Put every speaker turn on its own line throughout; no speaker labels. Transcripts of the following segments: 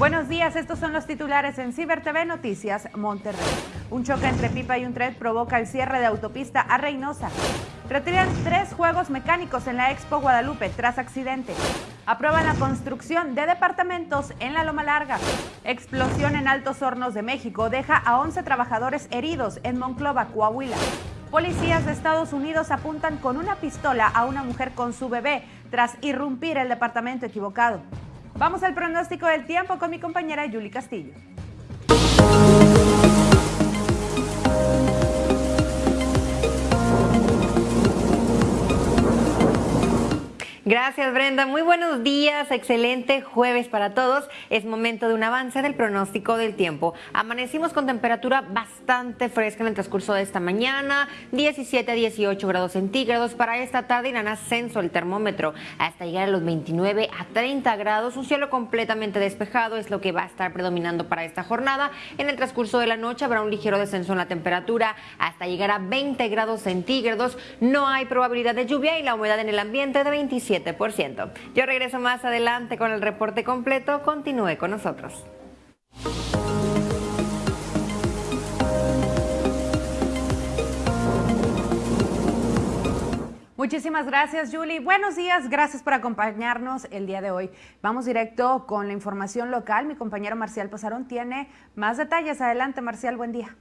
Buenos días, estos son los titulares en Ciber TV Noticias Monterrey. Un choque entre pipa y un tren provoca el cierre de autopista a Reynosa. Retiran tres juegos mecánicos en la Expo Guadalupe tras accidente. Aprueban la construcción de departamentos en la Loma Larga. Explosión en Altos Hornos de México deja a 11 trabajadores heridos en Monclova, Coahuila. Policías de Estados Unidos apuntan con una pistola a una mujer con su bebé tras irrumpir el departamento equivocado. Vamos al pronóstico del tiempo con mi compañera Yuli Castillo. Gracias Brenda, muy buenos días, excelente jueves para todos. Es momento de un avance del pronóstico del tiempo. Amanecimos con temperatura bastante fresca en el transcurso de esta mañana, 17 a 18 grados centígrados. Para esta tarde irán ascenso el termómetro hasta llegar a los 29 a 30 grados. Un cielo completamente despejado es lo que va a estar predominando para esta jornada. En el transcurso de la noche habrá un ligero descenso en la temperatura hasta llegar a 20 grados centígrados. No hay probabilidad de lluvia y la humedad en el ambiente de 27 yo regreso más adelante con el reporte completo. Continúe con nosotros. Muchísimas gracias, Julie. Buenos días, gracias por acompañarnos el día de hoy. Vamos directo con la información local. Mi compañero Marcial Pasarón tiene más detalles. Adelante, Marcial, buen día.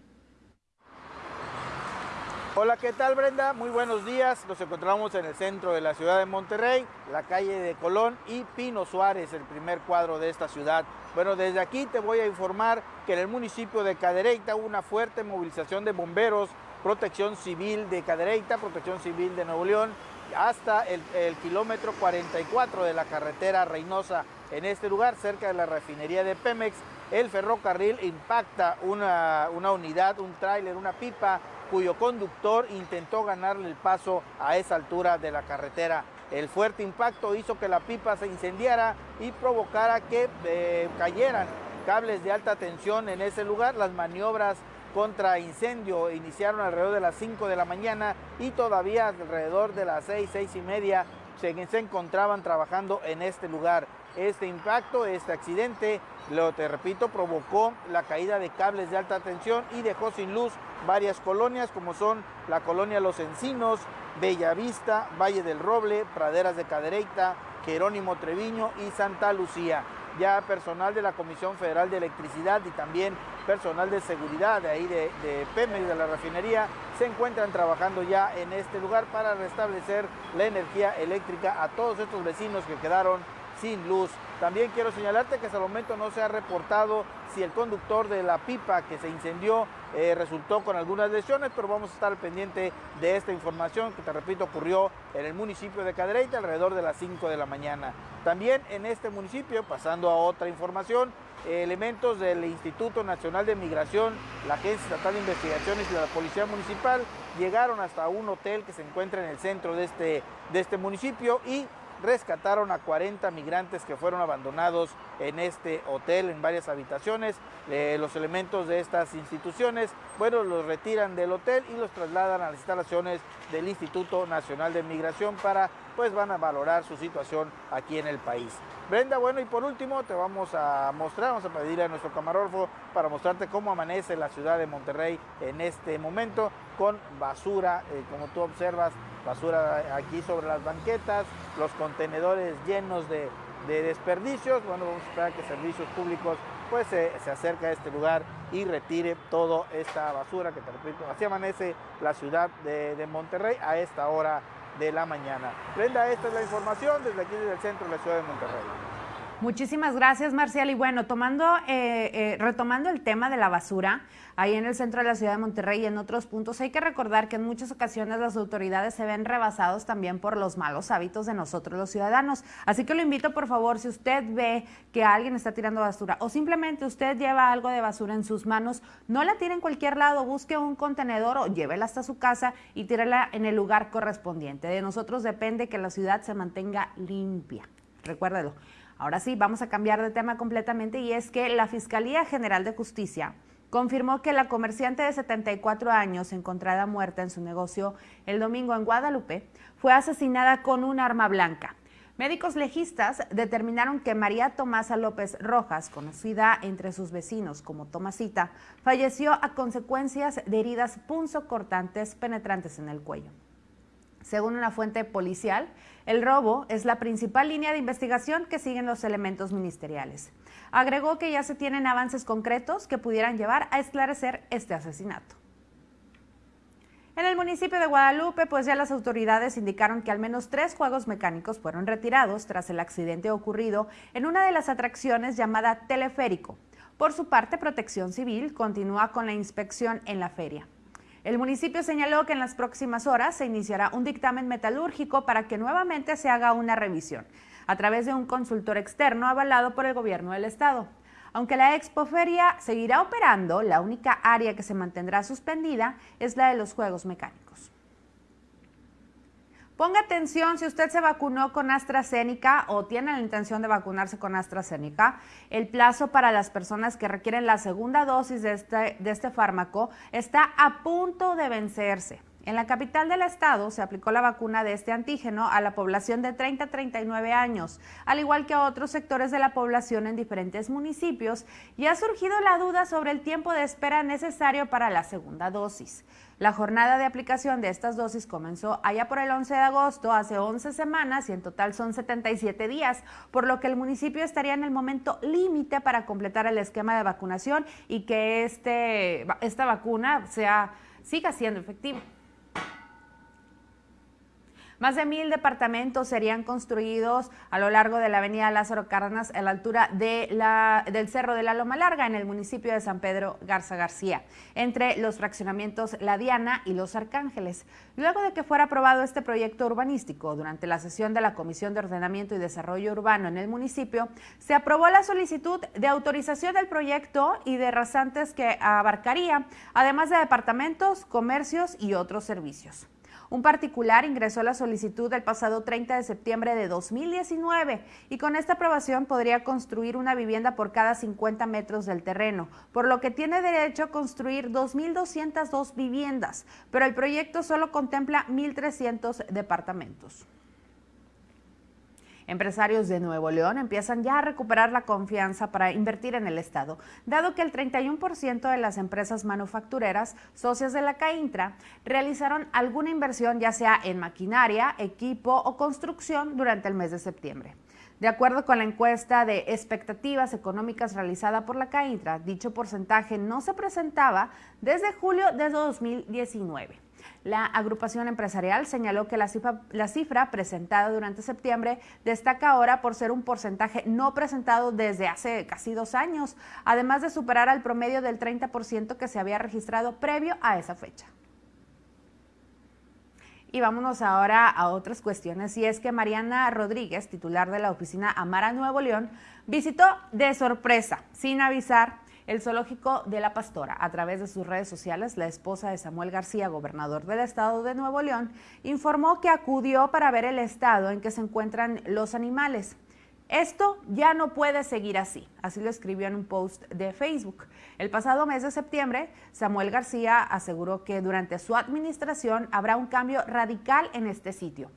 Hola, ¿qué tal Brenda? Muy buenos días. Nos encontramos en el centro de la ciudad de Monterrey, la calle de Colón y Pino Suárez, el primer cuadro de esta ciudad. Bueno, desde aquí te voy a informar que en el municipio de Cadereyta hubo una fuerte movilización de bomberos, protección civil de Cadereyta, protección civil de Nuevo León, hasta el, kilómetro 44 de la carretera Reynosa. En este lugar, cerca de la refinería de Pemex, el ferrocarril impacta una, unidad, un tráiler, una pipa cuyo conductor intentó ganarle el paso a esa altura de la carretera. El fuerte impacto hizo que la pipa se incendiara y provocara que eh, cayeran cables de alta tensión en ese lugar. Las maniobras contra incendio iniciaron alrededor de las 5 de la mañana y todavía alrededor de las 6, 6 y media se, se encontraban trabajando en este lugar. Este impacto, este accidente, lo te repito, provocó la caída de cables de alta tensión y dejó sin luz varias colonias como son la colonia Los Encinos, Bellavista, Valle del Roble, Praderas de Cadereyta, Jerónimo Treviño y Santa Lucía. Ya personal de la Comisión Federal de Electricidad y también personal de seguridad de ahí de, de Pemex, de la refinería, se encuentran trabajando ya en este lugar para restablecer la energía eléctrica a todos estos vecinos que quedaron sin luz. También quiero señalarte que hasta el momento no se ha reportado si el conductor de la pipa que se incendió eh, resultó con algunas lesiones, pero vamos a estar pendiente de esta información que te repito ocurrió en el municipio de Cadereyta alrededor de las 5 de la mañana. También en este municipio, pasando a otra información, elementos del Instituto Nacional de Migración, la Agencia Estatal de Investigaciones y la Policía Municipal llegaron hasta un hotel que se encuentra en el centro de este, de este municipio y rescataron a 40 migrantes que fueron abandonados en este hotel, en varias habitaciones. Eh, los elementos de estas instituciones, bueno, los retiran del hotel y los trasladan a las instalaciones del Instituto Nacional de Migración para, pues van a valorar su situación aquí en el país. Brenda, bueno, y por último te vamos a mostrar, vamos a pedirle a nuestro camarógrafo para mostrarte cómo amanece la ciudad de Monterrey en este momento con basura, eh, como tú observas, basura aquí sobre las banquetas, los contenedores llenos de, desperdicios. Bueno, vamos a esperar que servicios públicos pues se, acerque a este lugar y retire toda esta basura que te repito, así amanece la ciudad de Monterrey a esta hora de la mañana. Brenda, esta es la información desde aquí, desde el centro de la ciudad de Monterrey.
Muchísimas gracias, Marcial. Y bueno, tomando, eh, eh, retomando el tema de la basura, ahí en el centro de la ciudad de Monterrey y en otros puntos, hay que recordar que en muchas ocasiones las autoridades se ven rebasados también por los malos hábitos de nosotros los ciudadanos. Así que lo invito, por favor, si usted ve que alguien está tirando basura o simplemente usted lleva algo de basura en sus manos, no la tire en cualquier lado, busque un contenedor o llévela hasta su casa y tírela en el lugar correspondiente. De nosotros depende que la ciudad se mantenga limpia. Recuérdelo. Ahora sí, vamos a cambiar de tema completamente y es que la Fiscalía General de Justicia confirmó que la comerciante de 74 años encontrada muerta en su negocio el domingo en Guadalupe fue asesinada con un arma blanca. Médicos legistas determinaron que María Tomasa López Rojas, conocida entre sus vecinos como Tomasita, falleció a consecuencias de heridas punzocortantes penetrantes en el cuello. Según una fuente policial, el robo es la principal línea de investigación que siguen los elementos ministeriales. Agregó que ya se tienen avances concretos que pudieran llevar a esclarecer este asesinato. En el municipio de Guadalupe, pues ya las autoridades indicaron que al menos tres juegos mecánicos fueron retirados tras el accidente ocurrido en una de las atracciones llamada Teleférico. Por su parte, Protección Civil continúa con la inspección en la feria. El municipio señaló que en las próximas horas se iniciará un dictamen metalúrgico para que nuevamente se haga una revisión a través de un consultor externo avalado por el gobierno del estado. Aunque la expoferia seguirá operando, la única área que se mantendrá suspendida es la de los juegos mecánicos. Ponga atención si usted se vacunó con AstraZeneca o tiene la intención de vacunarse con AstraZeneca. El plazo para las personas que requieren la segunda dosis de este, este fármaco está a punto de vencerse. En la capital del estado se aplicó la vacuna de este antígeno a la población de 30 a 39 años, al igual que a otros sectores de la población en diferentes municipios, y ha surgido la duda sobre el tiempo de espera necesario para la segunda dosis. La jornada de aplicación de estas dosis comenzó allá por el 11 de agosto, hace 11 semanas, y en total son 77 días, por lo que el municipio estaría en el momento límite para completar el esquema de vacunación y que este, esta vacuna sea, siga siendo efectiva. Más de mil departamentos serían construidos a lo largo de la avenida Lázaro Cárdenas a la altura de la, del Cerro de la Loma Larga en el municipio de San Pedro Garza García, entre los fraccionamientos La Diana y Los Arcángeles. Luego de que fuera aprobado este proyecto urbanístico durante la sesión de la Comisión de Ordenamiento y Desarrollo Urbano en el municipio, se aprobó la solicitud de autorización del proyecto y de rasantes que abarcaría, además de departamentos, comercios y otros servicios. Un particular ingresó la solicitud el pasado 30 de septiembre de 2019 y con esta aprobación podría construir una vivienda por cada 50 metros del terreno, por lo que tiene derecho a construir 2.202 viviendas, pero el proyecto solo contempla 1.300 departamentos. Empresarios de Nuevo León empiezan ya a recuperar la confianza para invertir en el Estado, dado que el 31% de las empresas manufactureras socias de la CAINTRA realizaron alguna inversión ya sea en maquinaria, equipo o construcción durante el mes de septiembre. De acuerdo con la encuesta de expectativas económicas realizada por la CAINTRA, dicho porcentaje no se presentaba desde julio de 2019. La agrupación empresarial señaló que la cifra, presentada durante septiembre destaca ahora por ser un porcentaje no presentado desde hace casi dos años, además de superar al promedio del 30% que se había registrado previo a esa fecha. Y vámonos ahora a otras cuestiones, y es que Mariana Rodríguez, titular de la oficina Amara Nuevo León, visitó de sorpresa, sin avisar, el zoológico de la Pastora. A través de sus redes sociales, la esposa de Samuel García, gobernador del estado de Nuevo León, informó que acudió para ver el estado en que se encuentran los animales. Esto ya no puede seguir así, así lo escribió en un post de Facebook. El pasado mes de septiembre, Samuel García aseguró que durante su administración habrá un cambio radical en este sitio.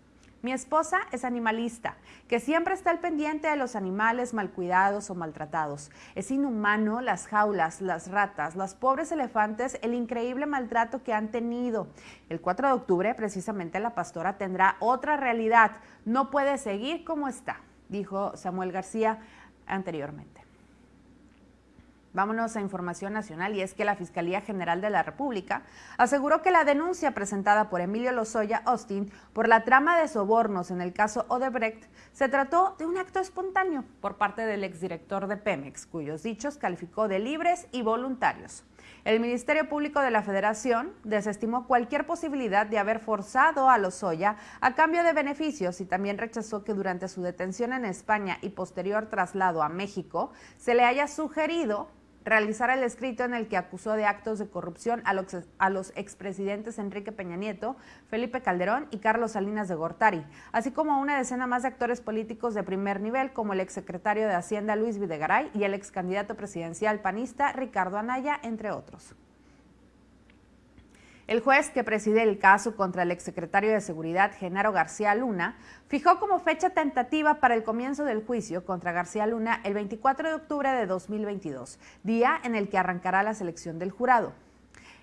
Mi esposa es animalista, que siempre está al pendiente de los animales mal cuidados o maltratados. Es inhumano las jaulas, las ratas, los pobres elefantes, el increíble maltrato que han tenido. El 4 de octubre, precisamente, la pastora tendrá otra realidad. No puede seguir como está, dijo Samuel García anteriormente. Vámonos a información nacional y es que la Fiscalía General de la República aseguró que la denuncia presentada por Emilio Lozoya Austin por la trama de sobornos en el caso Odebrecht se trató de un acto espontáneo por parte del exdirector de Pemex, cuyos dichos calificó de libres y voluntarios. El Ministerio Público de la Federación desestimó cualquier posibilidad de haber forzado a Lozoya a cambio de beneficios y también rechazó que durante su detención en España y posterior traslado a México se le haya sugerido realizar el escrito en el que acusó de actos de corrupción a los, a los expresidentes Enrique Peña Nieto, Felipe Calderón y Carlos Salinas de Gortari, así como una decena más de actores políticos de primer nivel como el exsecretario de Hacienda Luis Videgaray y el ex candidato presidencial panista Ricardo Anaya, entre otros. El juez que preside el caso contra el exsecretario de Seguridad, Genaro García Luna, fijó como fecha tentativa para el comienzo del juicio contra García Luna el 24 de octubre de 2022, día en el que arrancará la selección del jurado.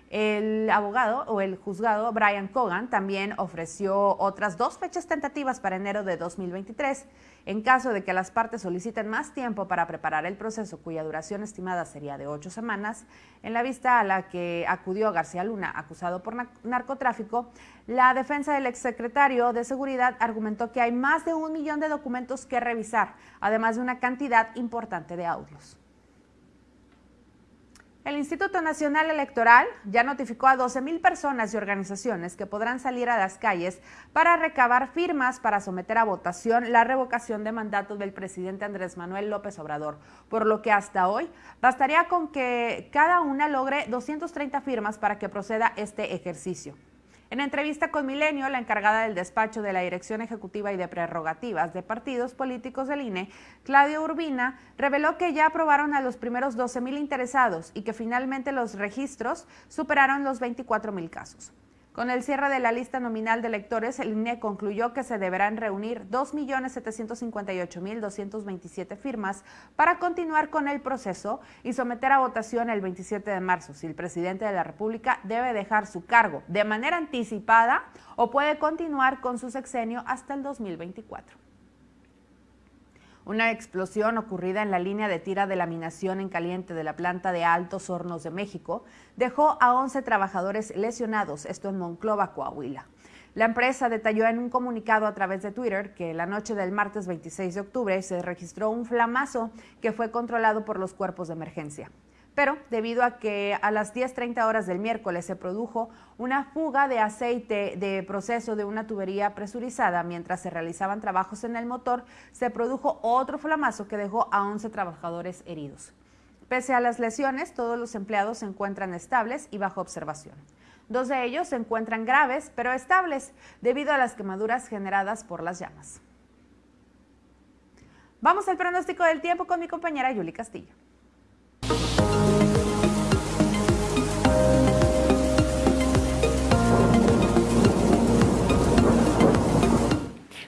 El abogado o el juzgado Brian Cogan también ofreció otras dos fechas tentativas para enero de 2023. En caso de que las partes soliciten más tiempo para preparar el proceso, cuya duración estimada sería de ocho semanas, en la vista a la que acudió García Luna, acusado por narcotráfico, la defensa del exsecretario de Seguridad argumentó que hay más de un millón de documentos que revisar, además de una cantidad importante de audios. El Instituto Nacional Electoral ya notificó a 12.000 personas y organizaciones que podrán salir a las calles para recabar firmas para someter a votación la revocación de mandato del presidente Andrés Manuel López Obrador, por lo que hasta hoy bastaría con que cada una logre 230 firmas para que proceda este ejercicio. En entrevista con Milenio, la encargada del despacho de la Dirección Ejecutiva y de Prerrogativas de Partidos Políticos del INE, Claudio Urbina, reveló que ya aprobaron a los primeros 12 mil interesados y que finalmente los registros superaron los 24 mil casos. Con el cierre de la lista nominal de electores, el INE concluyó que se deberán reunir 2.758.227 firmas para continuar con el proceso y someter a votación el 27 de marzo si el presidente de la República debe dejar su cargo de manera anticipada o puede continuar con su sexenio hasta el 2024. Una explosión ocurrida en la línea de tira de laminación en caliente de la planta de Altos Hornos de México dejó a 11 trabajadores lesionados, esto en Monclova, Coahuila. La empresa detalló en un comunicado a través de Twitter que la noche del martes 26 de octubre se registró un flamazo que fue controlado por los cuerpos de emergencia pero debido a que a las 10.30 horas del miércoles se produjo una fuga de aceite de proceso de una tubería presurizada mientras se realizaban trabajos en el motor, se produjo otro flamazo que dejó a 11 trabajadores heridos. Pese a las lesiones, todos los empleados se encuentran estables y bajo observación. Dos de ellos se encuentran graves, pero estables, debido a las quemaduras generadas por las llamas. Vamos al pronóstico del tiempo con mi compañera Yuli Castillo.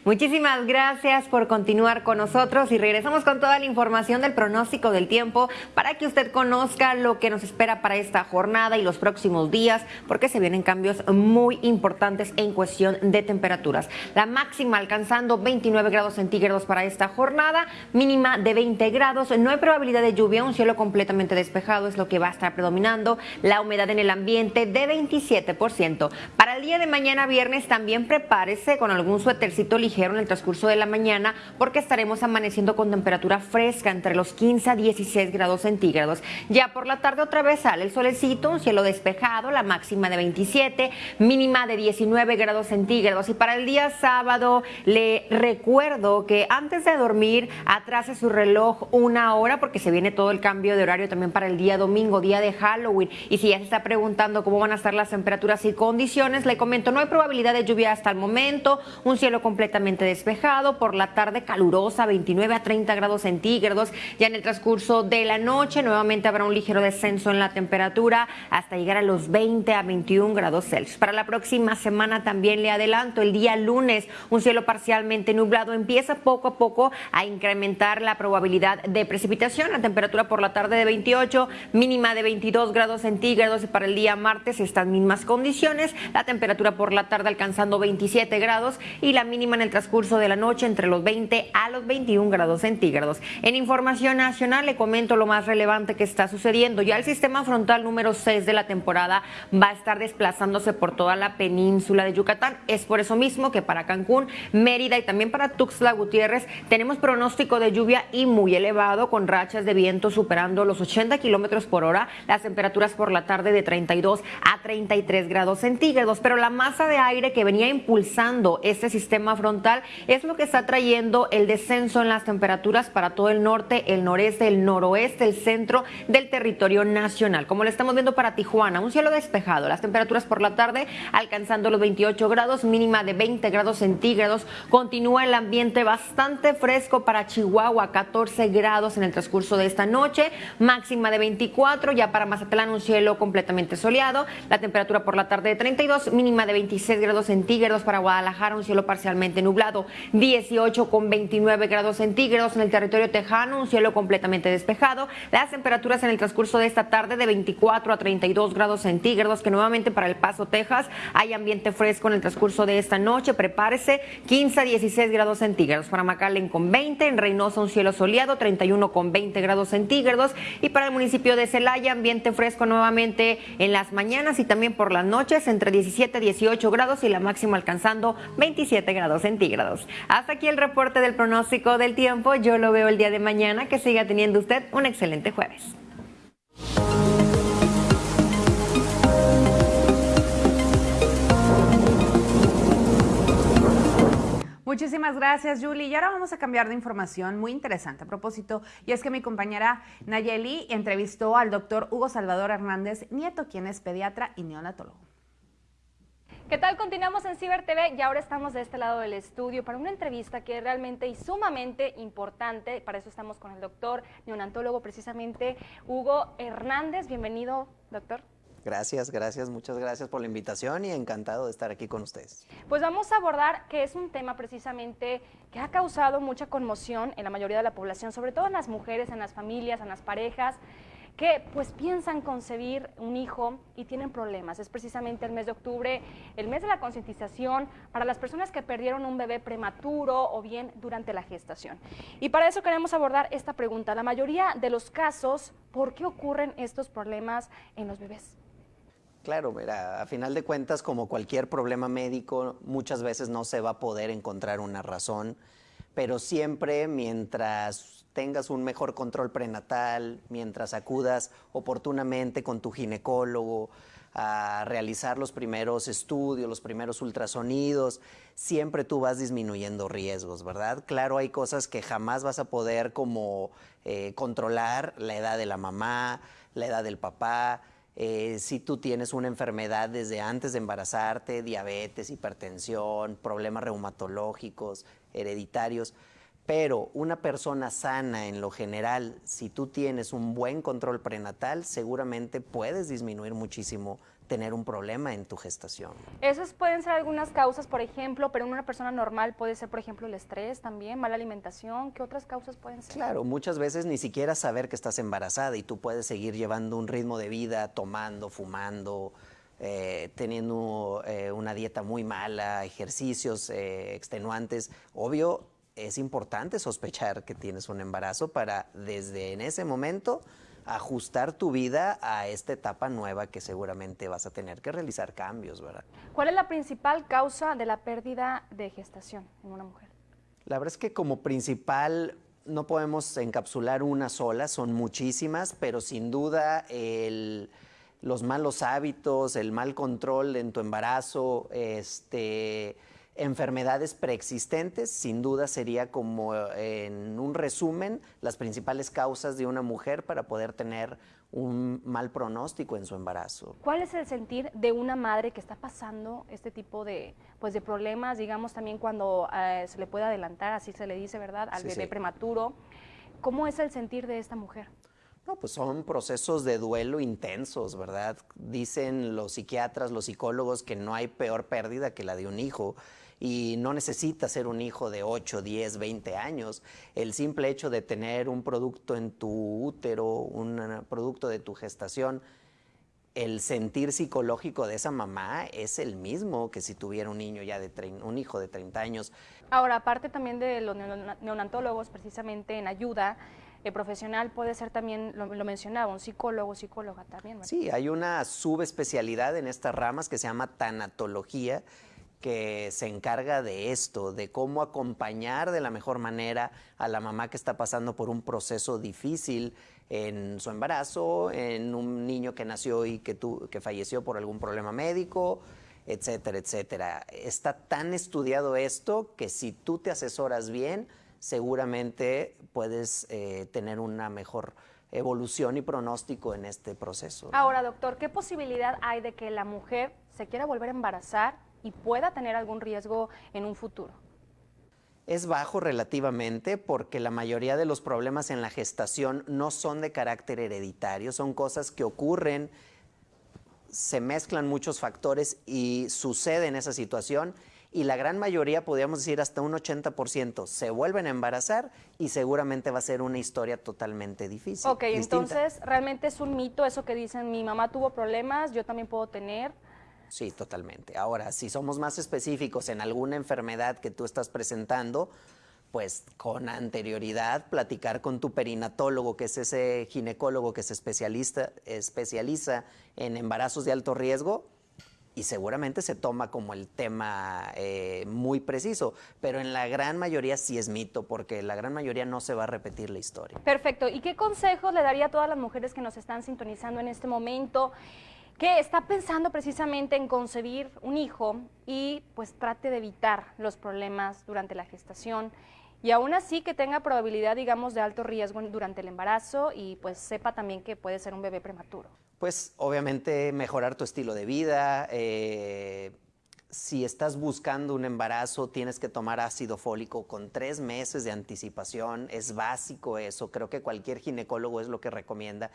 Muchísimas gracias por continuar con nosotros y regresamos con toda la información del pronóstico del tiempo para que usted conozca lo que nos espera para esta jornada y los próximos días, porque se vienen cambios muy importantes en cuestión de temperaturas. La máxima alcanzando 29 grados centígrados para esta jornada, mínima de 20 grados, no hay probabilidad de lluvia, un cielo completamente despejado es lo que va a estar predominando, la humedad en el ambiente de 27%. Para el día de mañana viernes también prepárese con algún suétercito ligero en el transcurso de la mañana porque estaremos amaneciendo con temperatura fresca entre los 15 a 16 grados centígrados. Ya por la tarde otra vez sale el solecito, un cielo despejado, la máxima de 27, mínima de 19 grados centígrados. Y para el día sábado le recuerdo que antes de dormir atrase su reloj una hora porque se viene todo el cambio de horario también para el día domingo, día de Halloween. Y si ya se está preguntando cómo van a estar las temperaturas y condiciones, le comento, no hay probabilidad de lluvia hasta el momento, un cielo completamente despejado, por la tarde calurosa, 29 a 30 grados centígrados. Ya en el transcurso de la noche nuevamente habrá un ligero descenso en la temperatura hasta llegar a los 20 a 21 grados Celsius. Para la próxima semana también le adelanto, el día lunes un cielo parcialmente nublado empieza poco a poco a incrementar la probabilidad de precipitación. La temperatura por la tarde de 28, mínima de 22 grados centígrados y para el día martes estas mismas condiciones. La temperatura por la tarde alcanzando 27 grados y la mínima en el transcurso de la noche entre los 20 a los 21 grados centígrados. En información nacional le comento lo más relevante que está sucediendo. Ya el sistema frontal número 6 de la temporada va a estar desplazándose por toda la península de Yucatán. Es por eso mismo que para Cancún, Mérida y también para Tuxtla Gutiérrez tenemos pronóstico de lluvia y muy elevado con rachas de viento superando los 80 kilómetros por hora. Las temperaturas por la tarde de 32 a 33 grados centígrados. Pero la masa de aire que venía impulsando este sistema frontal es lo que está trayendo el descenso en las temperaturas para todo el norte, el noreste, el noroeste, el centro del territorio nacional. Como lo estamos viendo para Tijuana, un cielo despejado, las temperaturas por la tarde alcanzando los 28 grados, mínima de 20 grados centígrados. Continúa el ambiente bastante fresco para Chihuahua, 14 grados en el transcurso de esta noche, máxima de 24, ya para Mazatlán un cielo completamente soleado, la temperatura por la tarde de 32, mínima de 26 grados centígrados para Guadalajara, un cielo parcialmente nublado, 18 con 29 grados centígrados en el territorio tejano, un cielo completamente despejado, las temperaturas en el transcurso de esta tarde de 24 a 32 grados centígrados, que nuevamente para El Paso, Texas, hay ambiente fresco en el transcurso de esta noche, prepárese, 15 a 16 grados centígrados, para McAllen con 20, en Reynosa un cielo soleado, 31 con 20 grados centígrados, y para el municipio de Celaya, ambiente fresco nuevamente en las mañanas y también por las noches, entre 17 a 18 grados y la máxima alcanzando 27 grados centígrados. Hasta aquí el reporte del pronóstico del tiempo, yo lo veo el día de mañana, que siga teniendo usted un excelente jueves.
Muchísimas gracias, Julie. Y ahora vamos a cambiar de información muy interesante a propósito, y es que mi compañera Nayeli entrevistó al doctor Hugo Salvador Hernández Nieto, quien es pediatra y neonatólogo.
¿Qué tal? Continuamos en Ciber TV y ahora estamos de este lado del estudio para una entrevista que es realmente y sumamente importante. Para eso estamos con el doctor neonatólogo, precisamente Hugo Hernández. Bienvenido, doctor.
Gracias, gracias, muchas gracias por la invitación y encantado de estar aquí con ustedes.
Pues vamos a abordar que es un tema precisamente que ha causado mucha conmoción en la mayoría de la población, sobre todo en las mujeres, en las familias, en las parejas que pues piensan concebir un hijo y tienen problemas. Es precisamente el mes de octubre, el mes de la concientización para las personas que perdieron un bebé prematuro o bien durante la gestación. Y para eso queremos abordar esta pregunta. La mayoría de los casos, ¿por qué ocurren estos problemas en los bebés?
Claro, mira, a final de cuentas, como cualquier problema médico, muchas veces no se va a poder encontrar una razón, pero siempre mientras tengas un mejor control prenatal, mientras acudas oportunamente con tu ginecólogo a realizar los primeros estudios, los primeros ultrasonidos, siempre tú vas disminuyendo riesgos, ¿verdad? Claro, hay cosas que jamás vas a poder como eh, controlar, la edad de la mamá, la edad del papá, eh, si tú tienes una enfermedad desde antes de embarazarte, diabetes, hipertensión, problemas reumatológicos, hereditarios, pero una persona sana en lo general, si tú tienes un buen control prenatal, seguramente puedes disminuir muchísimo tener un problema en tu gestación.
Esas pueden ser algunas causas, por ejemplo, pero en una persona normal puede ser, por ejemplo, el estrés también, mala alimentación. ¿Qué otras causas pueden ser?
Claro, muchas veces ni siquiera saber que estás embarazada y tú puedes seguir llevando un ritmo de vida, tomando, fumando, eh, teniendo eh, una dieta muy mala, ejercicios eh, extenuantes. Obvio, es importante sospechar que tienes un embarazo para desde en ese momento ajustar tu vida a esta etapa nueva que seguramente vas a tener que realizar cambios, ¿verdad?
¿Cuál es la principal causa de la pérdida de gestación en una mujer?
La verdad es que como principal no podemos encapsular una sola, son muchísimas, pero sin duda los malos hábitos, el mal control en tu embarazo, este, enfermedades preexistentes, sin duda sería como en un resumen las principales causas de una mujer para poder tener un mal pronóstico en su embarazo.
¿Cuál es el sentir de una madre que está pasando este tipo de, pues de problemas, digamos también cuando eh, se le puede adelantar, así se le dice, ¿verdad?, al bebé prematuro. ¿Cómo es el sentir de esta mujer?
No, pues son procesos de duelo intensos, ¿verdad? Dicen los psiquiatras, los psicólogos que no hay peor pérdida que la de un hijo y no necesita ser un hijo de 8, 10, 20 años. El simple hecho de tener un producto en tu útero, un producto de tu gestación, el sentir psicológico de esa mamá es el mismo que si tuviera un niño ya de un hijo de 30 años.
Ahora, aparte también de los neonatólogos, precisamente en ayuda, el eh, profesional puede ser también, lo, mencionaba, un psicólogo, psicóloga también.
Sí, hay una subespecialidad en estas ramas que se llama tanatología, que se encarga de esto, de cómo acompañar de la mejor manera a la mamá que está pasando por un proceso difícil en su embarazo, en un niño que nació y que, que falleció por algún problema médico, etcétera, etcétera. Está tan estudiado esto que si tú te asesoras bien, seguramente puedes eh, tener una mejor evolución y pronóstico en este proceso.
Ahora, doctor, ¿qué posibilidad hay de que la mujer se quiera volver a embarazar y pueda tener algún riesgo en un futuro?
Es bajo relativamente porque la mayoría de los problemas en la gestación no son de carácter hereditario, son cosas que ocurren, se mezclan muchos factores y sucede en esa situación y la gran mayoría, podríamos decir hasta un 80%, se vuelven a embarazar y seguramente va a ser una historia totalmente difícil.
Ok, entonces realmente es un mito eso que dicen, mi mamá tuvo problemas, yo también puedo tener.
Sí, totalmente. Ahora, si somos más específicos en alguna enfermedad que tú estás presentando, pues con anterioridad platicar con tu perinatólogo, que es ese ginecólogo que se especializa, especializa en embarazos de alto riesgo, y seguramente se toma como el tema eh, muy preciso, pero en la gran mayoría sí es mito, porque la gran mayoría no se va a repetir la historia.
Perfecto. ¿Y qué consejos le daría a todas las mujeres que nos están sintonizando en este momento? Que está pensando precisamente en concebir un hijo y pues trate de evitar los problemas durante la gestación y aún así que tenga probabilidad, digamos, de alto riesgo durante el embarazo y pues sepa también que puede ser un bebé prematuro
pues obviamente mejorar tu estilo de vida. Eh, si estás buscando un embarazo, tienes que tomar ácido fólico con tres meses de anticipación. Es básico eso. Creo que cualquier ginecólogo es lo que recomienda.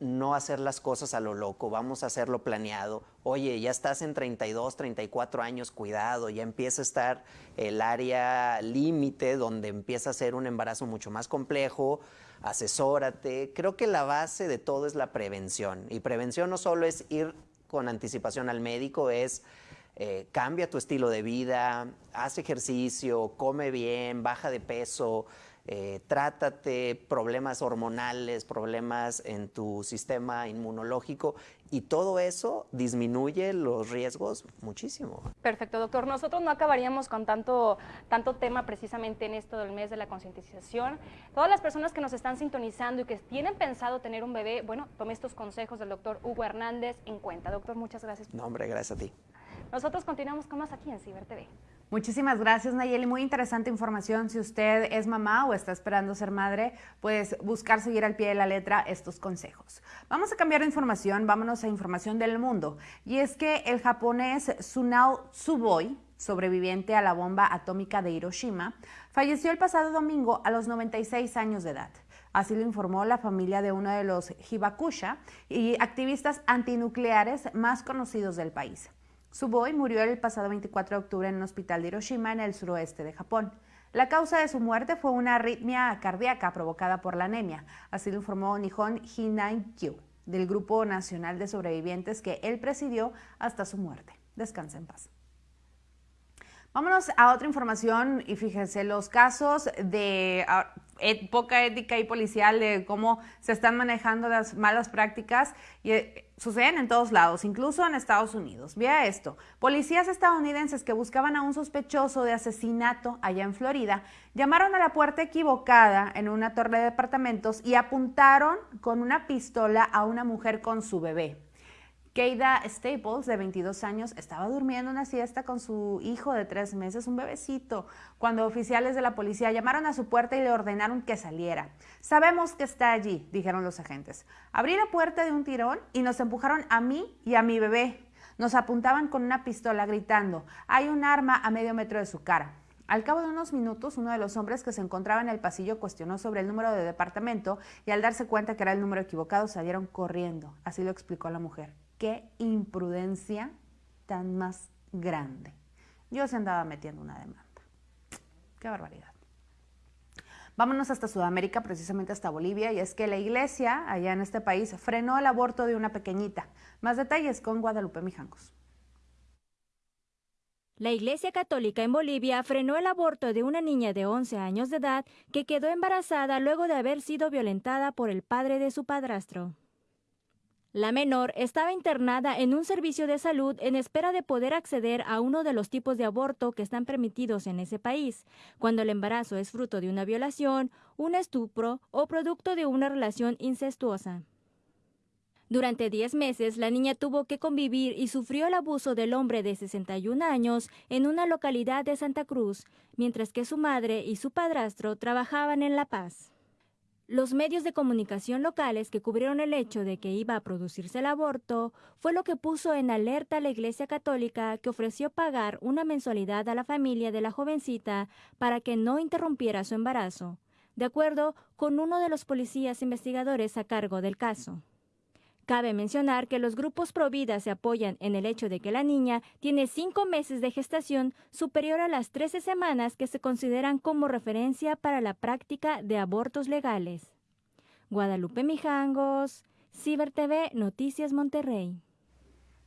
No hacer las cosas a lo loco, vamos a hacerlo planeado. Oye, ya estás en 32, 34 años, cuidado, ya empieza a estar el área límite donde empieza a ser un embarazo mucho más complejo asesórate. Creo que la base de todo es la prevención. Y prevención no solo es ir con anticipación al médico, es eh, cambia tu estilo de vida, haz ejercicio, come bien, baja de peso, eh, trátate problemas hormonales, problemas en tu sistema inmunológico y todo eso disminuye los riesgos muchísimo.
Perfecto, doctor. Nosotros no acabaríamos con tanto, tanto tema precisamente en esto del mes de la concientización. Todas las personas que nos están sintonizando y que tienen pensado tener un bebé, bueno, tome estos consejos del doctor Hugo Hernández en cuenta. Doctor, muchas gracias.
No, hombre, gracias a ti.
Nosotros continuamos con más aquí en Ciber TV.
Muchísimas gracias, Nayeli. Muy interesante información. Si usted es mamá o está esperando ser madre, puedes buscar seguir al pie de la letra estos consejos. Vamos a cambiar de información, vámonos a información del mundo. Y es que el japonés Tsunao Tsuboi, sobreviviente a la bomba atómica de Hiroshima, falleció el pasado domingo a los 96 años de edad. Así lo informó la familia de uno de los Hibakusha y activistas antinucleares más conocidos del país. Suboi murió el pasado 24 de octubre en un hospital de Hiroshima en el suroeste de Japón. La causa de su muerte fue una arritmia cardíaca provocada por la anemia, así lo informó Nihon Hinaikyu, del Grupo Nacional de Sobrevivientes que él presidió hasta su muerte. Descansa en paz. Vámonos a otra información y fíjense, los casos de ah, poca ética y policial de cómo se están manejando las malas prácticas y, eh, suceden en todos lados, incluso en Estados Unidos. Vea esto, policías estadounidenses que buscaban a un sospechoso de asesinato allá en Florida llamaron a la puerta equivocada en una torre de departamentos y apuntaron con una pistola a una mujer con su bebé. Keida Staples, de 22 años, estaba durmiendo una siesta con su hijo de tres meses, un bebecito, cuando oficiales de la policía llamaron a su puerta y le ordenaron que saliera. Sabemos que está allí, dijeron los agentes. Abrí la puerta de un tirón y nos empujaron a mí y a mi bebé. Nos apuntaban con una pistola gritando, hay un arma a medio metro de su cara. Al cabo de unos minutos, uno de los hombres que se encontraba en el pasillo cuestionó sobre el número de departamento y al darse cuenta que era el número equivocado salieron corriendo. Así lo explicó la mujer qué imprudencia tan más grande. Yo se andaba metiendo una demanda. Qué barbaridad. Vámonos hasta Sudamérica, precisamente hasta Bolivia, y es que la iglesia allá en este país frenó el aborto de una pequeñita. Más detalles con Guadalupe Mijangos.
La Iglesia Católica en Bolivia frenó el aborto de una niña de 11 años de edad que quedó embarazada luego de haber sido violentada por el padre de su padrastro. La menor estaba internada en un servicio de salud en espera de poder acceder a uno de los tipos de aborto que están permitidos en ese país, cuando el embarazo es fruto de una violación, un estupro o producto de una relación incestuosa. Durante 10 meses, la niña tuvo que convivir y sufrió el abuso del hombre de 61 años en una localidad de Santa Cruz, mientras que su madre y su padrastro trabajaban en La Paz. Los medios de comunicación locales que cubrieron el hecho de que iba a producirse el aborto fue lo que puso en alerta a la Iglesia Católica que ofreció pagar una mensualidad a la familia de la jovencita para que no interrumpiera su embarazo, de acuerdo con uno de los policías investigadores a cargo del caso. Cabe mencionar que los grupos Provida se apoyan en el hecho de que la niña tiene cinco meses de gestación superior a las 13 semanas que se consideran como referencia para la práctica de abortos legales. Guadalupe Mijangos, Ciber TV, Noticias Monterrey.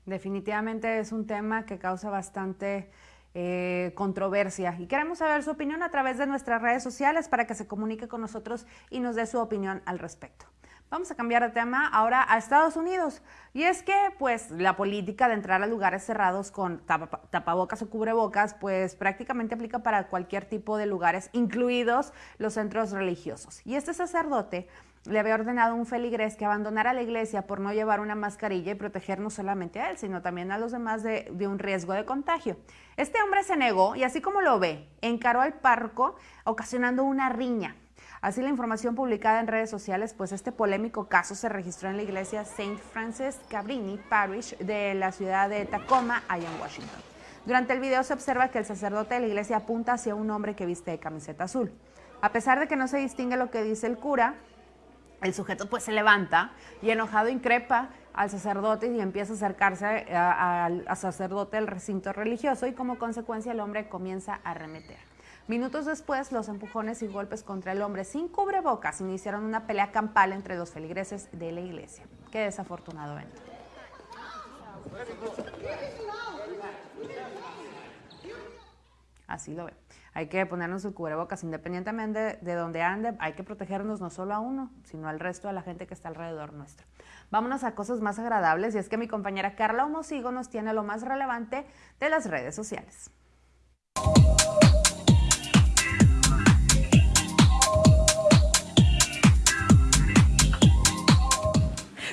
Definitivamente es un tema que causa bastante eh, controversia y queremos saber su opinión a través de nuestras redes sociales para que se comunique con nosotros y nos dé su opinión al respecto. Vamos a cambiar de tema ahora a Estados Unidos. Y es que, pues, la política de entrar a lugares cerrados con tapabocas o cubrebocas, pues prácticamente aplica para cualquier tipo de lugares, incluidos los centros religiosos. Y este sacerdote le había ordenado a un feligrés que abandonara la iglesia por no llevar una mascarilla y proteger no solamente a él, sino también a los demás de, de, un riesgo de contagio. Este hombre se negó y así como lo ve, encaró al parco ocasionando una riña. Así la información publicada en redes sociales, pues este polémico caso se registró en la iglesia St. Francis Cabrini Parish de la ciudad de Tacoma, allá en Washington. Durante el video se observa que el sacerdote de la iglesia apunta hacia un hombre que viste de camiseta azul. A pesar de que no se distingue lo que dice el cura, el sujeto pues se levanta y enojado increpa al sacerdote y empieza a acercarse al sacerdote del recinto religioso y como consecuencia el hombre comienza a arremeter. Minutos después, los empujones y golpes contra el hombre sin cubrebocas iniciaron una pelea campal entre los feligreses de la iglesia. Qué desafortunado evento. Así lo ve. Hay que ponernos el cubrebocas independientemente de donde ande. Hay que protegernos no solo a uno, sino al resto de la gente que está alrededor nuestro. Vámonos a cosas más agradables y es que mi compañera Carla Homosigo nos tiene lo más relevante de las redes sociales.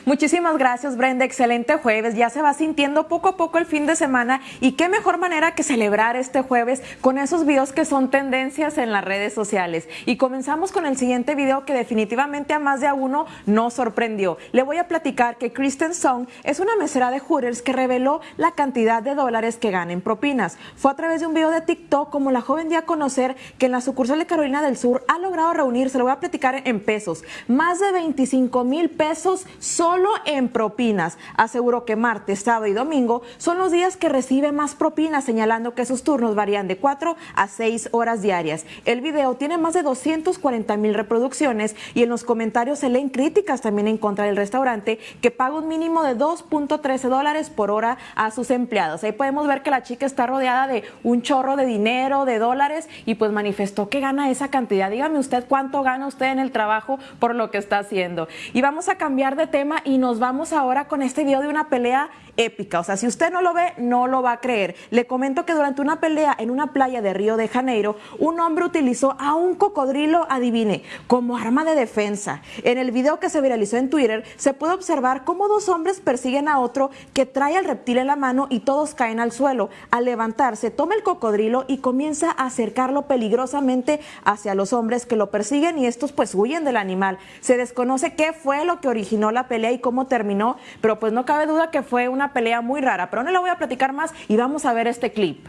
Muchísimas gracias, Brenda. Excelente jueves. Ya se va sintiendo poco a poco el fin de semana y qué mejor manera que celebrar este jueves con esos videos que son tendencias en las redes sociales. Y comenzamos con el siguiente video que definitivamente a más de a uno nos sorprendió. Le voy a platicar que Kristen Song es una mesera de Hooters que reveló la cantidad de dólares que gana en propinas. Fue a través de un video de TikTok como la joven dio a conocer que en la sucursal de Carolina del Sur ha logrado reunir, se lo voy a platicar en pesos, más de 25 mil pesos solo solo en propinas. Aseguró que martes, sábado y domingo son los días que recibe más propinas, señalando que sus turnos varían de 4 a 6 horas diarias. El video tiene más de 240 mil reproducciones y en los comentarios se leen críticas también en contra del restaurante que paga un mínimo de 2.13 dólares por hora a sus empleados. Ahí podemos ver que la chica está rodeada de un chorro de dinero, de dólares y pues manifestó que gana esa cantidad. Dígame usted cuánto gana usted en el trabajo por lo que está haciendo. Y vamos a cambiar de tema y nos vamos ahora con este video de una pelea épica. O sea, si usted no lo ve, no lo va a creer. Le comento que durante una pelea en una playa de Río de Janeiro, un hombre utilizó a un cocodrilo, adivine, como arma de defensa. En el video que se viralizó en Twitter, se puede observar cómo dos hombres persiguen a otro que trae al reptil en la mano y todos caen al suelo. Al levantarse, toma el cocodrilo y comienza a acercarlo peligrosamente hacia los hombres que lo persiguen y estos pues huyen del animal. Se desconoce qué fue lo que originó la pelea y cómo terminó, pero pues no cabe duda que fue una pelea muy rara, pero no le voy a platicar más y vamos a ver este clip.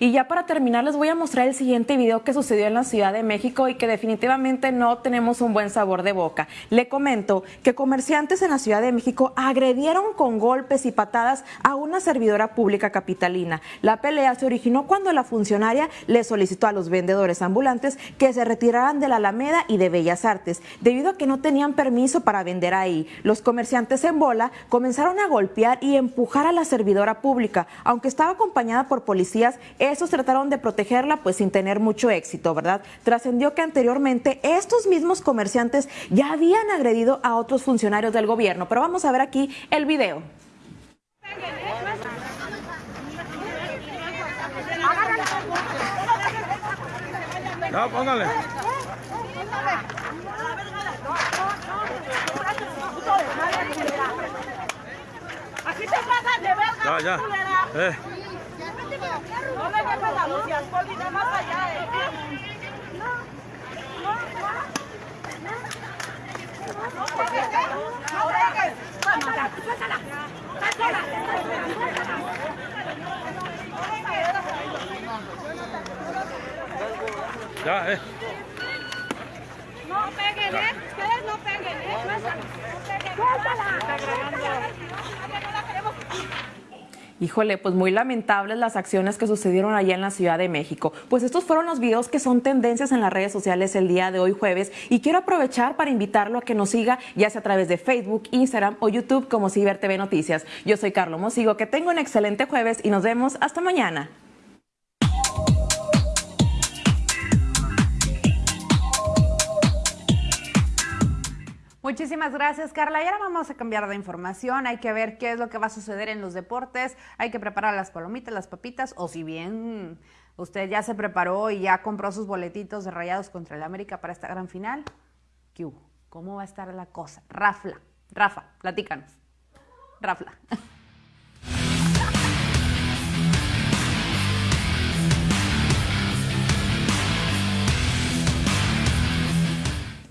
Y ya para terminar les voy a mostrar el siguiente video que sucedió en la Ciudad de México y que definitivamente no tenemos un buen sabor de boca. Le comento que comerciantes en la Ciudad de México agredieron con golpes y patadas a una servidora pública capitalina. La pelea se originó cuando la funcionaria le solicitó a los vendedores ambulantes que se retiraran de la Alameda y de Bellas Artes, debido a que no tenían permiso para vender ahí. Los comerciantes en bola comenzaron a golpear y empujar a la servidora pública, aunque estaba acompañada por policías estos trataron de protegerla pues sin tener mucho éxito, ¿verdad? Trascendió que anteriormente estos mismos comerciantes ya habían agredido a otros funcionarios del gobierno, pero vamos a ver aquí el video.
No, póngale.
Aquí te pasan de verga,
Ya. Eh.
No me dejes la luz y alcohol y nada más allá, eh. No eh. No pegues. Suéltala, suéltala. Suéltala.
Ya, eh.
No peguen, eh. Ustedes no peguen, eh. Suéltala. No la queremos.
Híjole, pues muy lamentables las acciones que sucedieron allá en la Ciudad de México. Pues estos fueron los videos que son tendencias en las redes sociales el día de hoy jueves y quiero aprovechar para invitarlo a que nos siga ya sea a través de Facebook, Instagram o YouTube como Ciber TV Noticias. Yo soy Carlos Mosigo, que tenga un excelente jueves y nos vemos hasta mañana.
Muchísimas gracias, Carla. Y ahora vamos a cambiar de información. Hay que ver qué es lo que va a suceder en los deportes. Hay que preparar las palomitas, las papitas, o si bien usted ya se preparó y ya compró sus boletitos de Rayados contra el América para esta gran final. ¿Qué hubo? ¿Cómo va a estar la cosa? Rafla, Rafa, platícanos. Rafla.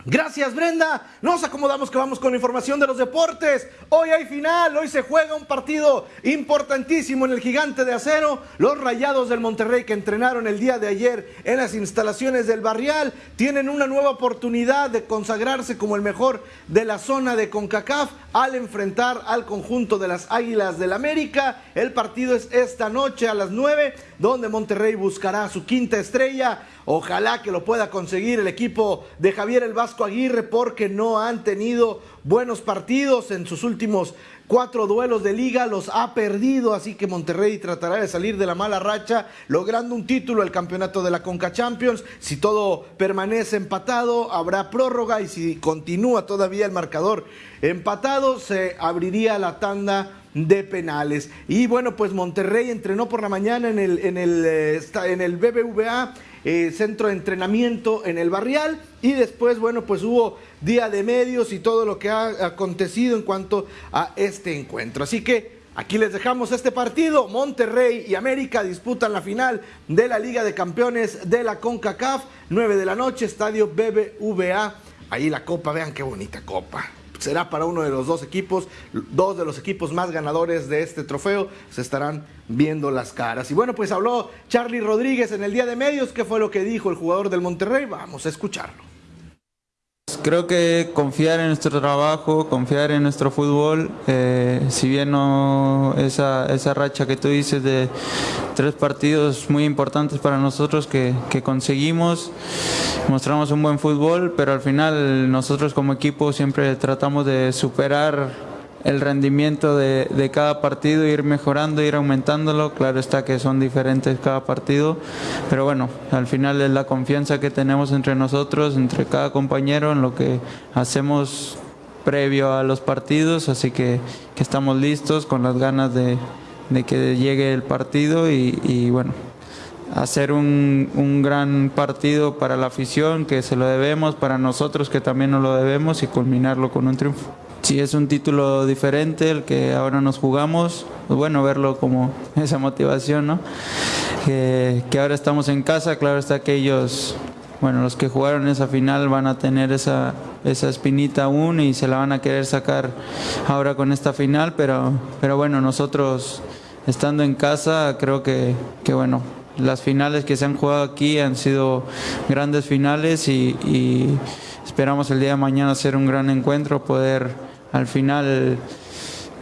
Gracias Brenda, nos acomodamos que vamos con información de los deportes. Hoy hay final, hoy se juega un partido importantísimo en el gigante de acero. Los Rayados del Monterrey que entrenaron el día de ayer en las instalaciones del Barrial tienen una nueva oportunidad de consagrarse como el mejor de la zona de CONCACAF al enfrentar al conjunto de las Águilas del América. El partido es esta noche a las 9, donde Monterrey buscará su quinta estrella. Ojalá que lo pueda conseguir el equipo de Javier el Vasco Aguirre porque no han tenido buenos partidos en sus últimos cuatro duelos de liga, los ha perdido, así que Monterrey tratará de salir de la mala racha, logrando un título el campeonato de la Conca Champions. Si todo permanece empatado, habrá prórroga y si continúa todavía el marcador empatado, se abriría la tanda de penales. Y bueno, pues Monterrey entrenó por la mañana en el, en el, eh, esta- en el BBVA, eh, centro de entrenamiento en el barrial. Y después, bueno, pues hubo día de medios y todo lo que ha acontecido en cuanto a este encuentro. Así que aquí les dejamos este partido. Monterrey y América disputan la final de la Liga de Campeones de la CONCACAF. 9 de la noche, estadio BBVA. Ahí la copa, vean qué bonita copa será para uno de los dos equipos, dos de los equipos más ganadores de este trofeo, se estarán viendo las caras. Y bueno, pues habló Charlie Rodríguez en el día de medios, ¿qué fue lo que dijo el jugador del Monterrey? Vamos a escucharlo.
Creo que confiar en nuestro trabajo, confiar en nuestro fútbol, eh, si bien no esa, esa racha que tú dices de tres partidos muy importantes para nosotros que, que conseguimos, mostramos un buen fútbol, pero al final nosotros como equipo siempre tratamos de superar el rendimiento de, de cada partido, ir mejorando, ir aumentándolo. Claro está que son diferentes cada partido, pero bueno, al final es la confianza que tenemos entre nosotros, entre cada compañero, en lo que hacemos previo a los partidos, así que, que estamos listos con las ganas de, de que llegue el partido y, y bueno, hacer un, un gran partido para la afición, que se lo debemos, para nosotros que también nos lo debemos y culminarlo con un triunfo. Si es un título diferente el que ahora nos jugamos, pues bueno, verlo como esa motivación, ¿no? Que, ahora estamos en casa, claro está que ellos, bueno, los que jugaron esa final van a tener esa, esa espinita aún y se la van a querer sacar ahora con esta final, pero, pero bueno, nosotros estando en casa creo que, que bueno, las finales que se han jugado aquí han sido grandes finales y, esperamos el día de mañana hacer un gran encuentro, poder al final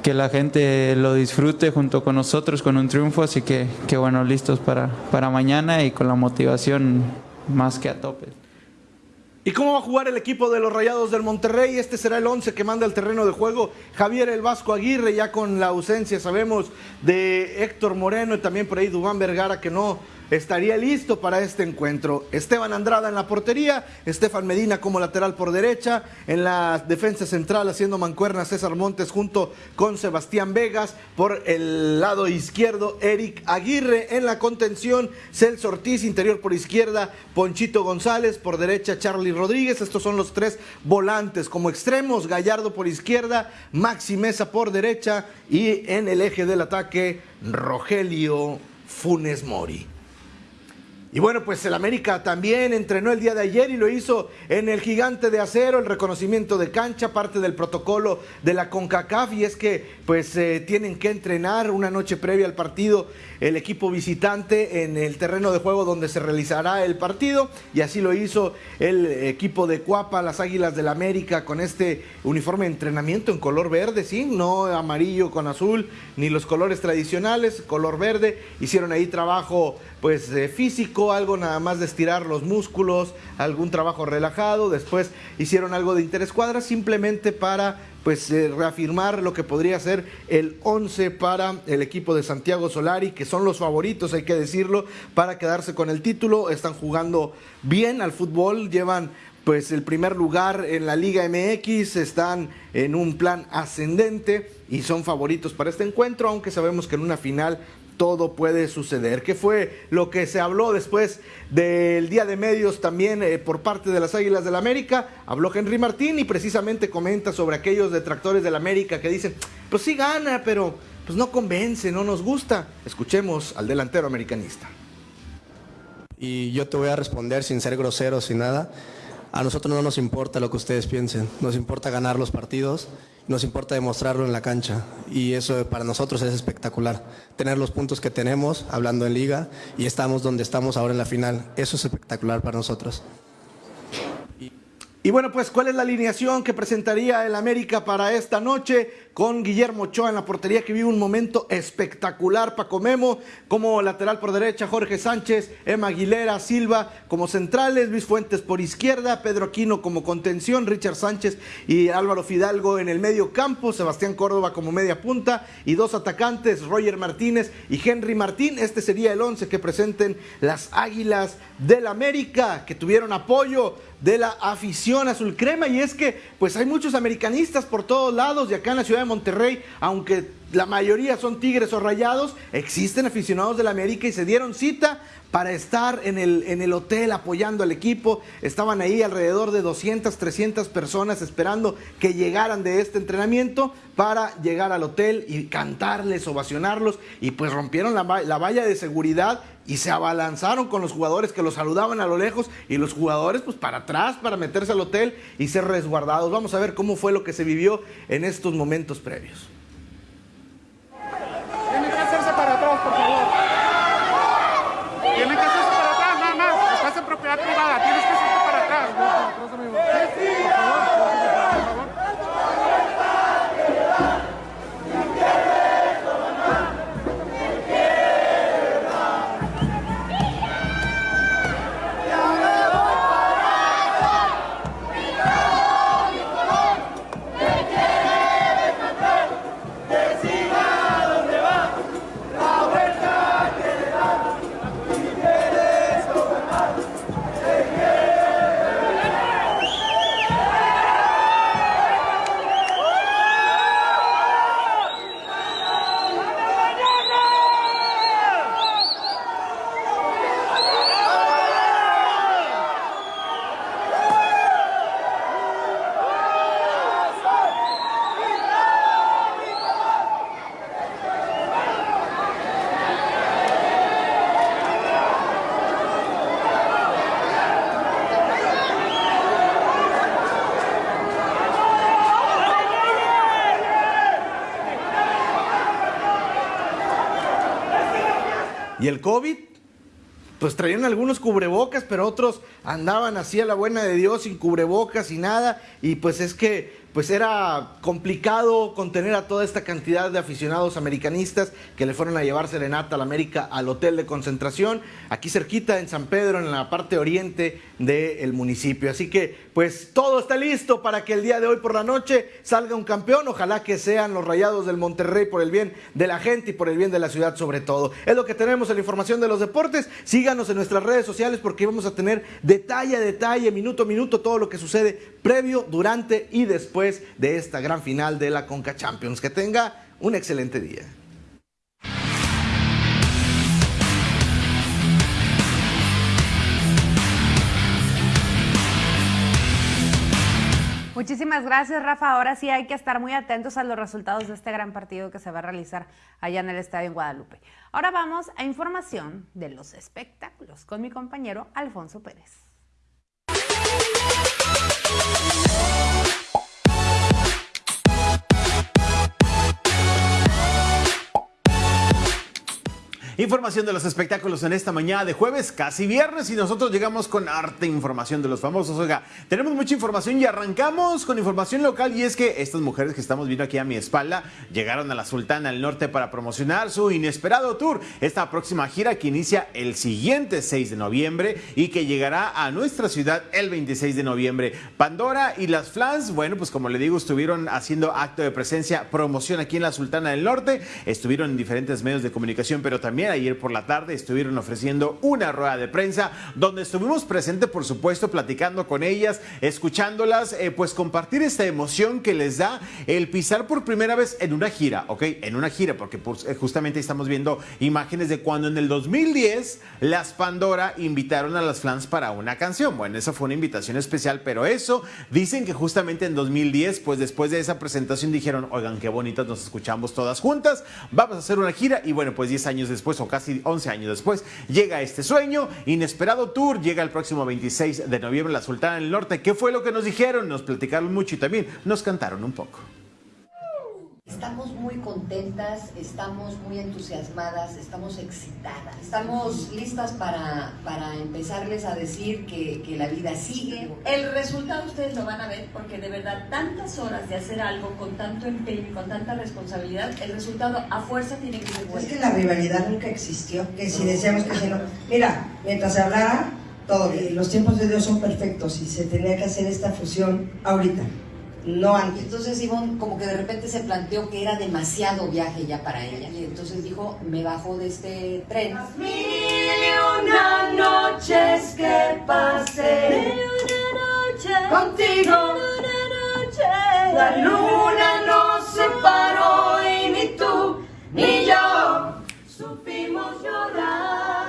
que la gente lo disfrute junto con nosotros con un triunfo, así que, que bueno, listos para, para mañana y con la motivación más que a tope.
¿Y cómo va a jugar el equipo de los Rayados del Monterrey? Este será el 11 que manda el terreno de juego Javier El Vasco Aguirre, ya con la ausencia, sabemos, de Héctor Moreno y también por ahí Dubán Vergara, que no estaría listo para este encuentro. Esteban Andrada en la portería, Estefan Medina como lateral por derecha, en la defensa central haciendo mancuerna César Montes junto con Sebastián Vegas, por el lado izquierdo Eric Aguirre, en la contención Celso Ortiz, interior por izquierda Ponchito González, por derecha Charlie Rodríguez, estos son los tres volantes como extremos, Gallardo por izquierda, Maxi Mesa por derecha y en el eje del ataque Rogelio Funes Mori. Y bueno, pues el América también entrenó el día de ayer y lo hizo en el gigante de acero, el reconocimiento de cancha, parte del protocolo de la CONCACAF. Y es que pues eh, tienen que entrenar una noche previa al partido el equipo visitante en el terreno de juego donde se realizará el partido y así lo hizo el equipo de Cuapa, las Águilas del América con este uniforme de entrenamiento en color verde, sí, no amarillo con azul ni los colores tradicionales, color verde, hicieron ahí trabajo pues eh, físico, algo nada más de estirar los músculos, algún trabajo relajado, después hicieron algo de interescuadra simplemente para pues reafirmar lo que podría ser el 11 para el equipo de Santiago Solari, que son los favoritos, hay que decirlo, para quedarse con el título, están jugando bien al fútbol, llevan pues el primer lugar en la Liga MX, están en un plan ascendente y son favoritos para este encuentro, aunque sabemos que en una final todo puede suceder. ¿Qué fue lo que se habló después del día de medios también eh, por parte de las Águilas del América? Habló Henry Martín y precisamente comenta sobre aquellos detractores del América que dicen, pues sí gana, pero pues no convence, no nos gusta. Escuchemos al delantero americanista.
Y yo te voy a responder sin ser grosero, sin nada. A nosotros no nos importa lo que ustedes piensen, nos importa ganar los partidos, nos importa demostrarlo en la cancha y eso para nosotros es espectacular. Tener los puntos que tenemos hablando en liga y estamos donde estamos ahora en la final, eso es espectacular para nosotros.
Y bueno, pues, ¿cuál es la alineación que presentaría el América para esta noche? Con Guillermo Ochoa en la portería, que vive un momento espectacular. Paco Memo, como lateral por derecha, Jorge Sánchez, Emma Aguilera, Silva como centrales, Luis Fuentes por izquierda, Pedro Aquino como contención, Richard Sánchez y Álvaro Fidalgo en el medio campo, Sebastián Córdoba como media punta y dos atacantes, Roger Martínez y Henry Martín. Este sería el once que presenten las Águilas del América, que tuvieron apoyo de la afición azul crema. Y es que pues hay muchos americanistas por todos lados y acá en la ciudad de Monterrey, aunque la mayoría son tigres o rayados, existen aficionados de la América y se dieron cita para estar en el, en el hotel apoyando al equipo. Estaban ahí alrededor de 200, 300 personas esperando que llegaran de este entrenamiento para llegar al hotel y cantarles, ovacionarlos. Y pues rompieron la, la valla de seguridad y se abalanzaron con los jugadores que los saludaban a lo lejos y los jugadores pues para atrás para meterse al hotel y ser resguardados. Vamos a ver cómo fue lo que se vivió en estos momentos previos.
Tienen que hacerse para atrás, por favor. Tienen que hacerse para atrás, nada más. Estás en propiedad privada, tienes que hacerte para atrás. Por favor, por favor.
Y el COVID, pues traían algunos cubrebocas, pero otros andaban así a la buena de Dios sin cubrebocas y nada. Y pues es que pues era complicado contener a toda esta cantidad de aficionados americanistas que le fueron a llevar serenata a la América al hotel de concentración, aquí cerquita en San Pedro, en la parte oriente del municipio. Así que, pues todo está listo para que el día de hoy por la noche salga un campeón. Ojalá que sean los rayados del Monterrey por el bien de la gente y por el bien de la ciudad sobre todo. Es lo que tenemos en la información de los deportes. Síganos en nuestras redes sociales porque vamos a tener detalle a detalle, minuto a minuto, todo lo que sucede previo, durante y después de esta gran final de la Conca Champions. Que tenga un excelente día.
Muchísimas gracias, Rafa. Ahora sí hay que estar muy atentos a los resultados de este gran partido que se va a realizar allá en el Estadio en Guadalupe. Ahora vamos a información de los espectáculos con mi compañero Alfonso Pérez.
Información de los espectáculos en esta mañana de jueves, casi viernes, y nosotros llegamos con arte información de los famosos. Oiga, tenemos mucha información y arrancamos con información local y es que estas mujeres que estamos viendo aquí a mi espalda llegaron a la Sultana del Norte para promocionar su inesperado tour. Esta próxima gira que inicia el siguiente 6 de noviembre y que llegará a nuestra ciudad el 26 de noviembre. Pandora y las Flans, bueno, pues como le digo, estuvieron haciendo acto de presencia, promoción aquí en la Sultana del Norte, estuvieron en diferentes medios de comunicación, pero también ayer por la tarde estuvieron ofreciendo una rueda de prensa donde estuvimos presentes, por supuesto, platicando con ellas, escuchándolas, eh, pues compartir esta emoción que les da el pisar por primera vez en una gira, ¿ok? En una gira, porque pues, eh, justamente estamos viendo imágenes de cuando en el 2010 las Pandora invitaron a las fans para una canción. Bueno, eso fue una invitación especial, pero eso dicen que justamente en 2010, pues después de esa presentación dijeron, oigan, qué bonitas nos escuchamos todas juntas, vamos a hacer una gira y bueno, pues 10 años después o casi 11 años después, llega este sueño, inesperado tour, llega el próximo 26 de noviembre la Sultana del Norte. ¿Qué fue lo que nos dijeron? Nos platicaron mucho y también nos cantaron un poco.
Estamos muy contentas, estamos muy entusiasmadas, estamos excitadas, estamos listas para, para empezarles a decir que, que, la vida sigue.
El resultado ustedes lo van a ver porque de verdad tantas horas de hacer algo con tanto empeño y con tanta responsabilidad, el resultado a fuerza tiene que ser bueno.
Es que la rivalidad nunca existió, que si decíamos que si no... Mira, mientras se hablara, todo bien. Los tiempos de Dios son perfectos y se tenía que hacer esta fusión ahorita no antes.
Entonces Ivonne como que de repente se planteó que era demasiado viaje ya para ella. Y entonces dijo, me bajo de este tren.
Mil y una noches que pasé contigo. La luna nos separó y ni tú ni yo supimos llorar.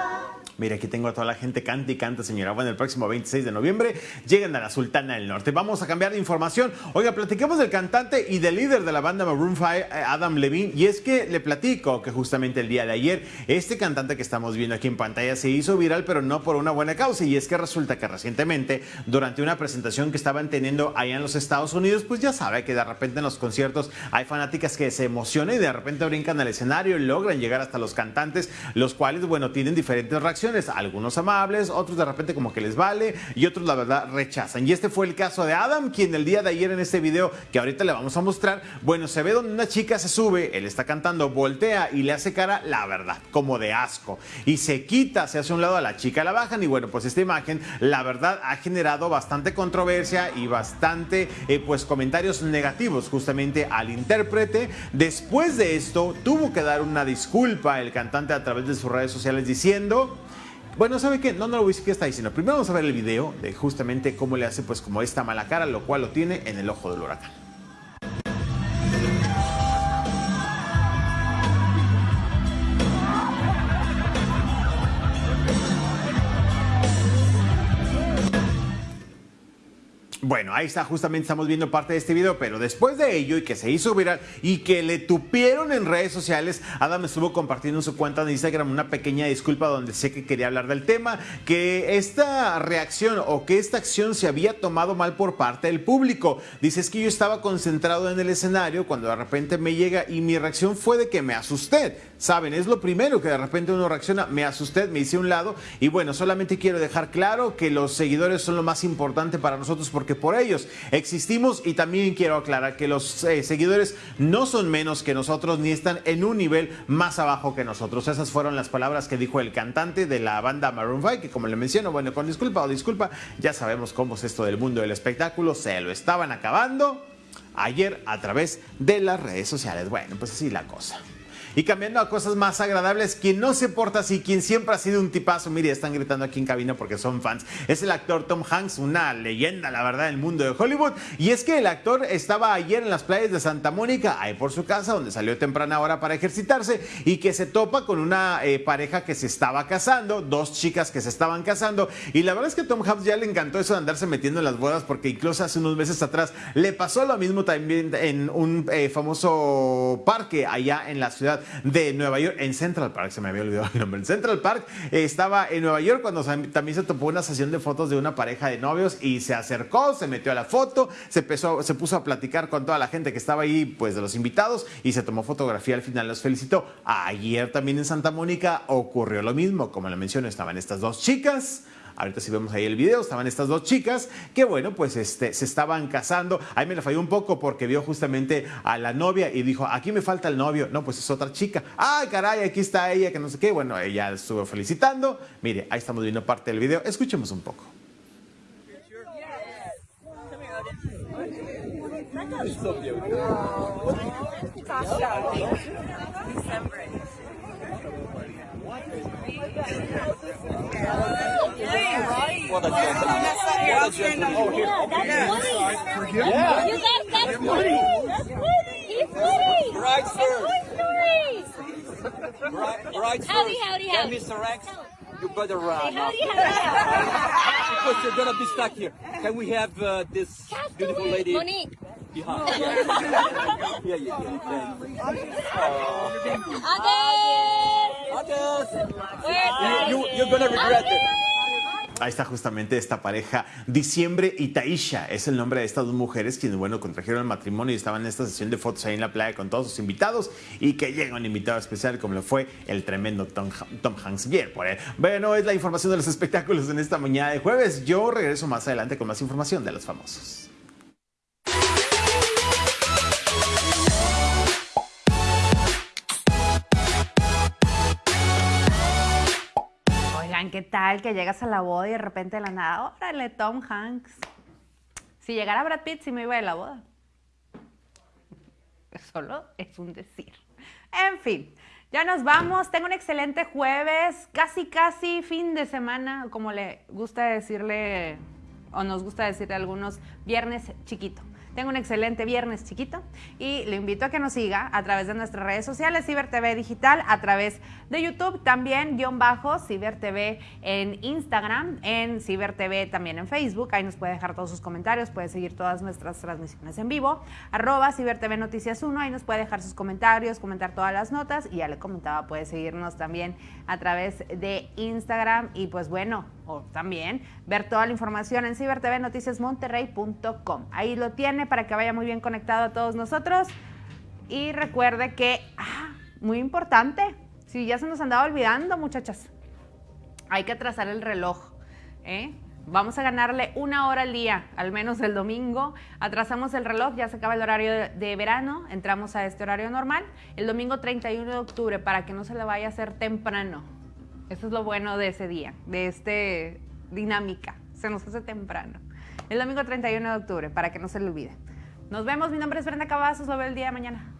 Mira, aquí tengo a toda la gente canta y canta, señora. Bueno, el próximo 26 de noviembre llegan a la Sultana del Norte. Vamos a cambiar de información. Oiga, platiquemos del cantante y del líder de la banda Maroon 5, eh, Adam Levine. Y es que le platico que justamente el día de ayer, este cantante que estamos viendo aquí en pantalla se hizo viral, pero no por una buena causa. Y es que resulta que recientemente, durante una presentación que estaban teniendo allá en los Estados Unidos, pues ya sabe que de repente en los conciertos hay fanáticas que se emocionan y de repente brincan al escenario y logran llegar hasta los cantantes, los cuales, bueno, tienen diferentes reacciones algunos amables, otros de repente como que les vale y otros la verdad rechazan. Y este fue el caso de Adam, quien el día de ayer en este video que ahorita le vamos a mostrar, bueno, se ve donde una chica se sube, él está cantando, voltea y le hace cara, la verdad, como de asco. Y se quita, se hace un lado a la chica, la bajan y bueno, pues esta imagen, la verdad, ha generado bastante controversia y bastante, eh, pues, comentarios negativos justamente al intérprete. Después de esto, tuvo que dar una disculpa el cantante a través de sus redes sociales diciendo bueno, ¿sabe qué? No, no lo voy a decir qué está diciendo. Primero vamos a ver el video de justamente cómo le hace pues como esta mala cara, lo cual lo tiene en el ojo del huracán. Bueno, ahí está, justamente estamos viendo parte de este video, pero después de ello y que se hizo viral y que le tupieron en redes sociales, Adam estuvo compartiendo en su cuenta de Instagram una pequeña disculpa donde sé que quería hablar del tema, que esta reacción o que esta acción se había tomado mal por parte del público. Dice, es que yo estaba concentrado en el escenario cuando de repente me llega y mi reacción fue de que me asusté. Saben, es lo primero que de repente uno reacciona, me asusté, me hice un lado y bueno, solamente quiero dejar claro que los seguidores son lo más importante para nosotros porque por ellos. Existimos y también quiero aclarar que los eh, seguidores no son menos que nosotros ni están en un nivel más abajo que nosotros. Esas fueron las palabras que dijo el cantante de la banda Maroon 5, que como le menciono, bueno, con disculpa o disculpa, ya sabemos cómo es esto del mundo del espectáculo, se lo estaban acabando ayer a través de las redes sociales. Bueno, pues así la cosa. Y cambiando a cosas más agradables, quien no se porta así, quien siempre ha sido un tipazo, mire, están gritando aquí en cabina porque son fans, es el actor Tom Hanks, una leyenda, la verdad, del mundo de Hollywood. Y es que el actor estaba ayer en las playas de Santa Mónica, ahí por su casa, donde salió temprana hora para ejercitarse, y que se topa con una eh, pareja que se estaba casando, dos chicas que se estaban casando. Y la verdad es que Tom Hanks ya le encantó eso de andarse metiendo en las bodas, porque incluso hace unos meses atrás le pasó lo mismo también en un eh, famoso parque allá en la ciudad de Nueva York, en Central Park, se me había olvidado el nombre. En Central Park eh, estaba en Nueva York cuando también se topó una sesión de fotos de una pareja de novios y se acercó, se metió a la foto, se, se puso a platicar con toda la gente que estaba ahí, pues de los invitados, y se tomó fotografía. Al final los felicitó. Ayer también en Santa Mónica ocurrió lo mismo. Como le menciono, estaban estas dos chicas. Ahorita si vemos ahí el video, estaban estas dos chicas que bueno, pues este, se estaban casando. Ahí me la falló un poco porque vio justamente a la novia y dijo, aquí me falta el novio. No, pues es otra chica. Ay, caray, aquí está ella, que no sé qué. Bueno, ella estuvo felicitando. Mire, ahí estamos viendo parte del video. Escuchemos un poco.
Gentleman. What. Right, sir. Right, right.
Howdy, howdy, howdy.
Mr. Rex, you better run.
Hey, howdy, howdy.
because you're gonna be stuck here. Can we have uh, this beautiful lady?
Monique.
behind? Yeah, yeah, yeah. yeah, yeah.
Others.
You, you, you're gonna regret it.
Ahí está justamente esta pareja, Diciembre y Taisha, es el nombre de estas dos mujeres quienes, bueno, contrajeron el matrimonio y estaban en esta sesión de fotos ahí en la playa con todos sus invitados y que llega un invitado especial como lo fue el tremendo Tom, Tom Hanks. Bien, por él. Bueno, es la información de los espectáculos en esta mañana de jueves. Yo regreso más adelante con más información de los famosos.
¿Qué tal que llegas a la boda y de repente de la nada, órale, Tom Hanks? Si llegara Brad Pitt, sí me iba de la boda. Solo es un decir. En fin, ya nos vamos. Tengo un excelente jueves, casi, casi fin de semana, como le gusta decirle, o nos gusta decirle a algunos, viernes chiquito. Tengo un excelente viernes chiquito y le invito a que nos siga a través de nuestras redes sociales, Ciber TV Digital, a través de YouTube, también guion bajo, Ciber TV en Instagram, en Ciber TV también en Facebook, ahí nos puede dejar todos sus comentarios, puede seguir todas nuestras transmisiones en vivo, arroba Ciber TV Noticias 1, ahí nos puede dejar sus comentarios, comentar todas las notas y ya le comentaba, puede seguirnos también a través de Instagram y pues bueno, o también ver toda la información en cibertvnoticiasmonterrey.com. Ahí lo tiene para que vaya muy bien conectado a todos nosotros. Y recuerde que, ah, muy importante, si ya se nos andaba olvidando, muchachas, hay que trazar el reloj. ¿eh? Vamos a ganarle una hora al día, al menos el domingo. Atrasamos el reloj, ya se acaba el horario de, verano, entramos a este horario normal. El domingo 31 de octubre, para que no se le vaya a hacer temprano. Eso es lo bueno de ese día, de este dinámica. Se nos hace temprano. El domingo 31 de octubre, para que no se le olvide. Nos vemos, mi nombre es Brenda Cavazos, lo veo el día de mañana.